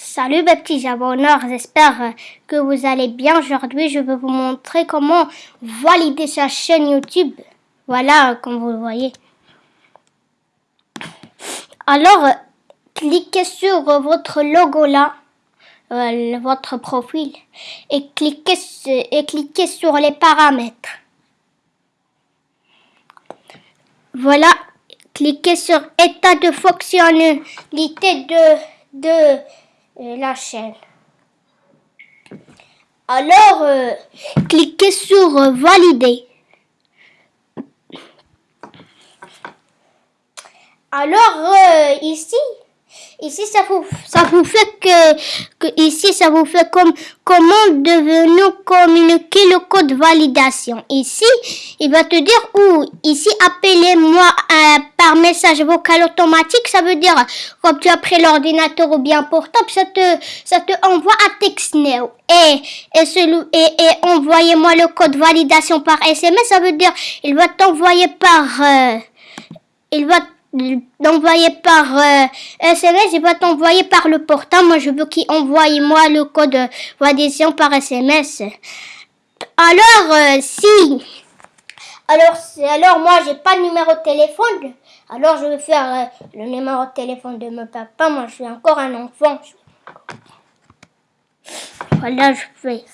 Salut mes petits abonneurs, j'espère que vous allez bien. Aujourd'hui, je vais vous montrer comment valider sa chaîne YouTube. Voilà, comme vous le voyez. Alors, cliquez sur votre logo là, euh, votre profil, et cliquez, et cliquez sur les paramètres. Voilà, cliquez sur état de fonctionnalité de la chaîne. Alors, euh, cliquez sur euh, valider. Alors, euh, ici, Ici, ça vous, ça vous fait que, que, ici, ça vous fait comme comment devons-nous communiquer le code validation. Ici, il va te dire où. Ici, appelez-moi euh, par message vocal automatique. Ça veut dire quand tu as pris l'ordinateur ou bien portable, ça te, ça te envoie un texte now. Et, et, et, et envoyez-moi le code validation par SMS. Ça veut dire il va t'envoyer par, euh, il va d'envoyer par euh, SMS, il va t'envoyer par le portable. Moi, je veux qu'il envoie moi le code d'adhésion par SMS. Alors, euh, si... Alors, alors moi, j'ai pas de numéro de téléphone. Alors, je vais faire euh, le numéro de téléphone de mon papa. Moi, je suis encore un enfant. Voilà, je fais...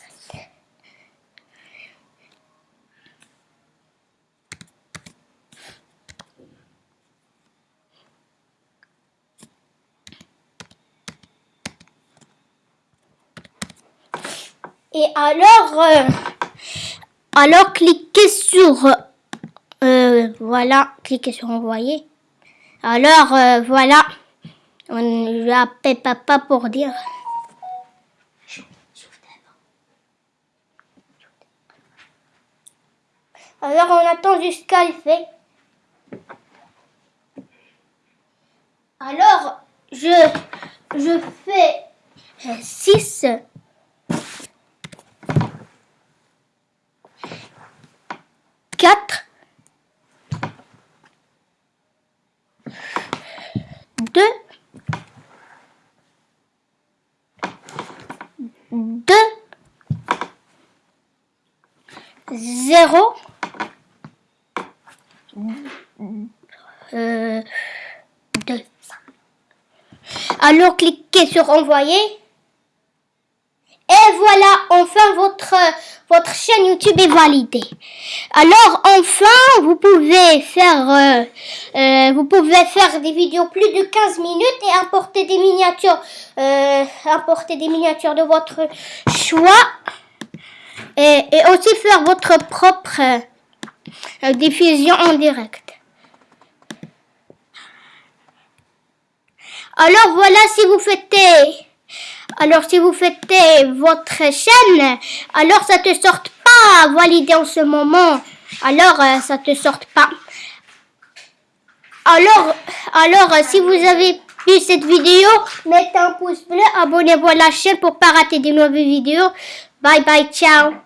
Et alors, euh, alors cliquez sur, euh, voilà, cliquez sur envoyer. Alors, euh, voilà, on appelle papa pour dire. Alors, on attend jusqu'à le fait. Alors, je, je fais 6 4 2 2 0 euh, 2 alors cliquez sur envoyer et voilà, enfin votre, votre chaîne YouTube est validée. Alors enfin, vous pouvez faire, euh, euh, vous pouvez faire des vidéos plus de 15 minutes et importer des miniatures, euh, importer des miniatures de votre choix. Et, et aussi faire votre propre diffusion en direct. Alors voilà, si vous faites alors si vous faites votre chaîne, alors ça te sort pas validé en ce moment. Alors euh, ça te sort pas. Alors, alors si vous avez vu cette vidéo, mettez un pouce bleu, abonnez-vous à la chaîne pour pas rater de nouvelles vidéos. Bye bye, ciao